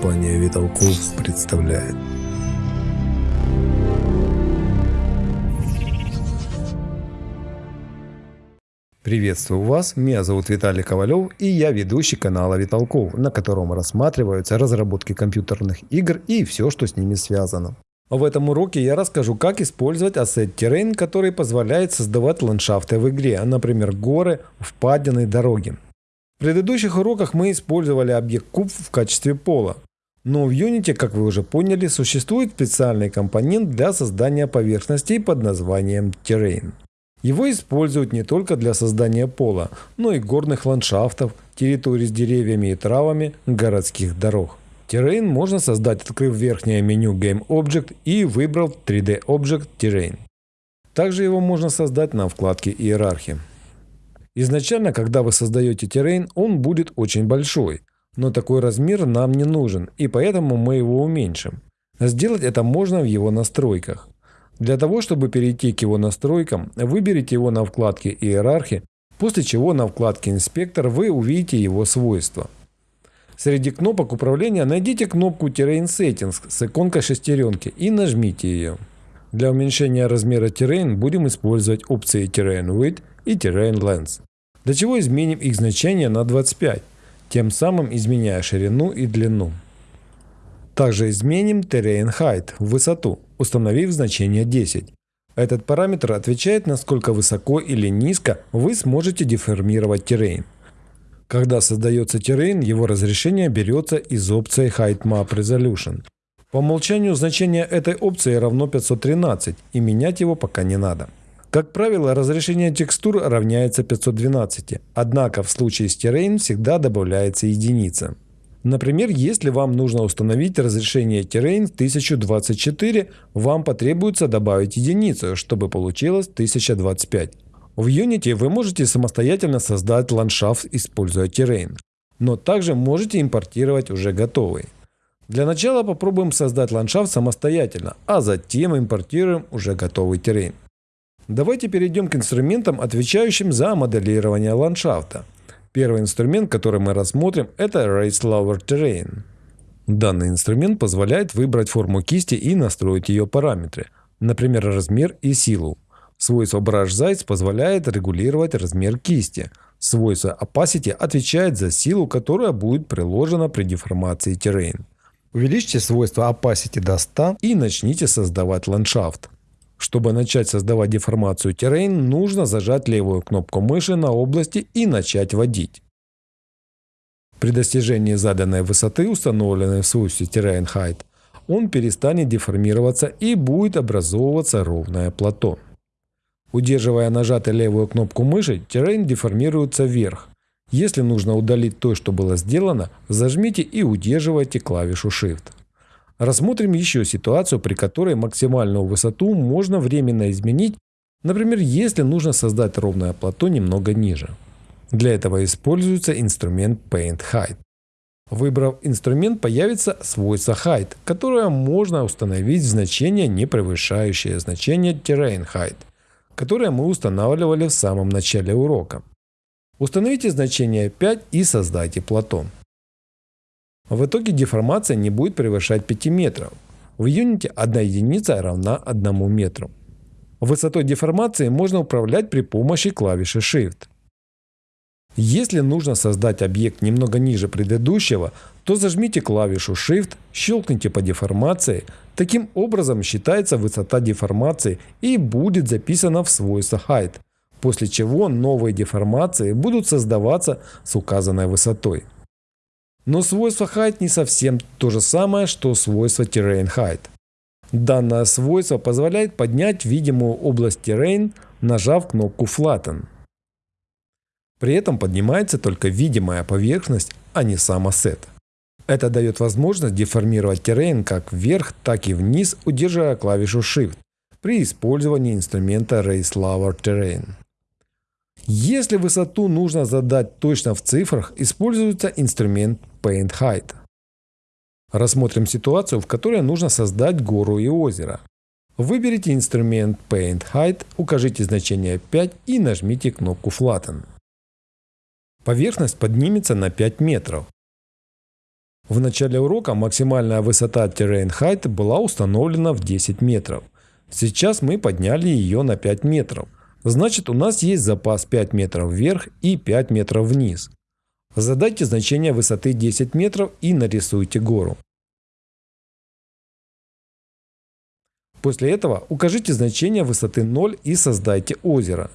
Компания Виталков представляет. Приветствую вас, меня зовут Виталий Ковалев и я ведущий канала Виталков, на котором рассматриваются разработки компьютерных игр и все, что с ними связано. В этом уроке я расскажу, как использовать Asset Terrain, который позволяет создавать ландшафты в игре, например горы, впадины, дороги. В предыдущих уроках мы использовали объект куб в качестве пола. Но в Unity, как вы уже поняли, существует специальный компонент для создания поверхностей под названием Terrain. Его используют не только для создания пола, но и горных ландшафтов, территорий с деревьями и травами, городских дорог. Terrain можно создать, открыв верхнее меню Game Object и выбрав 3D Object Terrain. Также его можно создать на вкладке Иерархия. Изначально, когда вы создаете Terrain, он будет очень большой, но такой размер нам не нужен, и поэтому мы его уменьшим. Сделать это можно в его настройках. Для того, чтобы перейти к его настройкам, выберите его на вкладке «Иерархи», после чего на вкладке «Инспектор» вы увидите его свойства. Среди кнопок управления найдите кнопку Terrain Settings с иконкой шестеренки и нажмите ее. Для уменьшения размера Terrain будем использовать опции Terrain Width и Terrain Length. Для чего изменим их значение на 25, тем самым изменяя ширину и длину. Также изменим Terrain Height – высоту, установив значение 10. Этот параметр отвечает, насколько высоко или низко вы сможете деформировать террейн. Когда создается террейн, его разрешение берется из опции Height Map Resolution. По умолчанию значение этой опции равно 513 и менять его пока не надо. Как правило, разрешение текстур равняется 512, однако в случае с террейн всегда добавляется единица. Например, если вам нужно установить разрешение Terrain 1024, вам потребуется добавить единицу, чтобы получилось 1025. В Unity вы можете самостоятельно создать ландшафт, используя Terrain, но также можете импортировать уже готовый. Для начала попробуем создать ландшафт самостоятельно, а затем импортируем уже готовый Terrain. Давайте перейдем к инструментам, отвечающим за моделирование ландшафта. Первый инструмент, который мы рассмотрим, это Raise Lower Terrain. Данный инструмент позволяет выбрать форму кисти и настроить ее параметры, например, размер и силу. Свойство Brush Size позволяет регулировать размер кисти. Свойство Opacity отвечает за силу, которая будет приложена при деформации Terrain. Увеличьте свойство Opacity до 100 и начните создавать ландшафт. Чтобы начать создавать деформацию Terrain, нужно зажать левую кнопку мыши на области и начать водить. При достижении заданной высоты, установленной в свойстве Terrain Height, он перестанет деформироваться и будет образовываться ровное плато. Удерживая нажатой левую кнопку мыши, Terrain деформируется вверх. Если нужно удалить то, что было сделано, зажмите и удерживайте клавишу Shift. Рассмотрим еще ситуацию, при которой максимальную высоту можно временно изменить, например, если нужно создать ровное плато немного ниже. Для этого используется инструмент Paint Height. Выбрав инструмент, появится свойство Height, которое можно установить в значение, не превышающее значение Terrain Height, которое мы устанавливали в самом начале урока. Установите значение 5 и создайте плато. В итоге деформация не будет превышать 5 метров. В Unity одна единица равна 1 метру. Высотой деформации можно управлять при помощи клавиши Shift. Если нужно создать объект немного ниже предыдущего, то зажмите клавишу Shift, щелкните по деформации. Таким образом считается высота деформации и будет записана в свойство Height, после чего новые деформации будут создаваться с указанной высотой. Но свойство height не совсем то же самое, что свойство terrain height. Данное свойство позволяет поднять видимую область terrain, нажав кнопку flatten. При этом поднимается только видимая поверхность, а не сам ассет. Это дает возможность деформировать террейн как вверх, так и вниз, удерживая клавишу Shift при использовании инструмента Raise Lower Terrain. Если высоту нужно задать точно в цифрах, используется инструмент Paint Height. Рассмотрим ситуацию, в которой нужно создать гору и озеро. Выберите инструмент Paint Height, укажите значение 5 и нажмите кнопку Flatten. Поверхность поднимется на 5 метров. В начале урока максимальная высота Terrain Height была установлена в 10 метров. Сейчас мы подняли ее на 5 метров. Значит у нас есть запас 5 метров вверх и 5 метров вниз. Задайте значение высоты 10 метров и нарисуйте гору. После этого укажите значение высоты 0 и создайте озеро.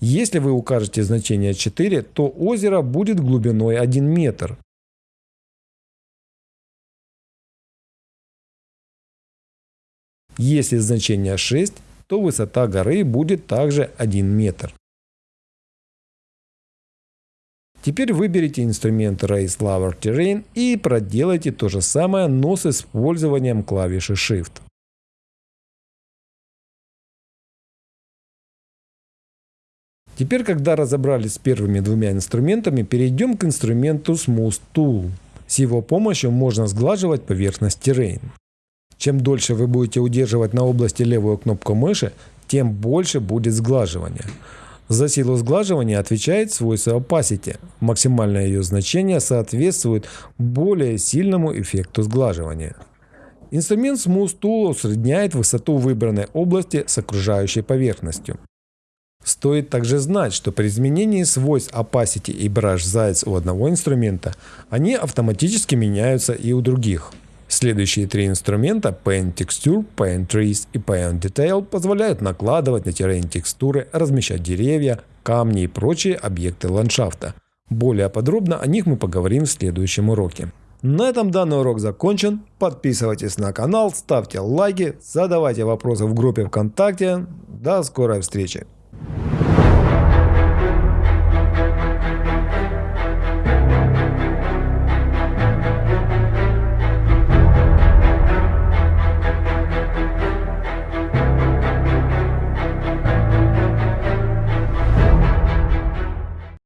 Если вы укажете значение 4, то озеро будет глубиной 1 метр. Если значение 6, то высота горы будет также 1 метр. Теперь выберите инструмент Raise Lower Terrain и проделайте то же самое, но с использованием клавиши Shift. Теперь, когда разобрались с первыми двумя инструментами, перейдем к инструменту Smooth Tool. С его помощью можно сглаживать поверхность Terrain. Чем дольше вы будете удерживать на области левую кнопку мыши, тем больше будет сглаживания. За силу сглаживания отвечает свойство opacity. Максимальное ее значение соответствует более сильному эффекту сглаживания. Инструмент Smooth Tool усредняет высоту выбранной области с окружающей поверхностью. Стоит также знать, что при изменении свойств opacity и brush size у одного инструмента, они автоматически меняются и у других. Следующие три инструмента Paint Texture, Paint Trees и Paint Detail позволяют накладывать на террейн текстуры, размещать деревья, камни и прочие объекты ландшафта. Более подробно о них мы поговорим в следующем уроке. На этом данный урок закончен. Подписывайтесь на канал, ставьте лайки, задавайте вопросы в группе ВКонтакте. До скорой встречи!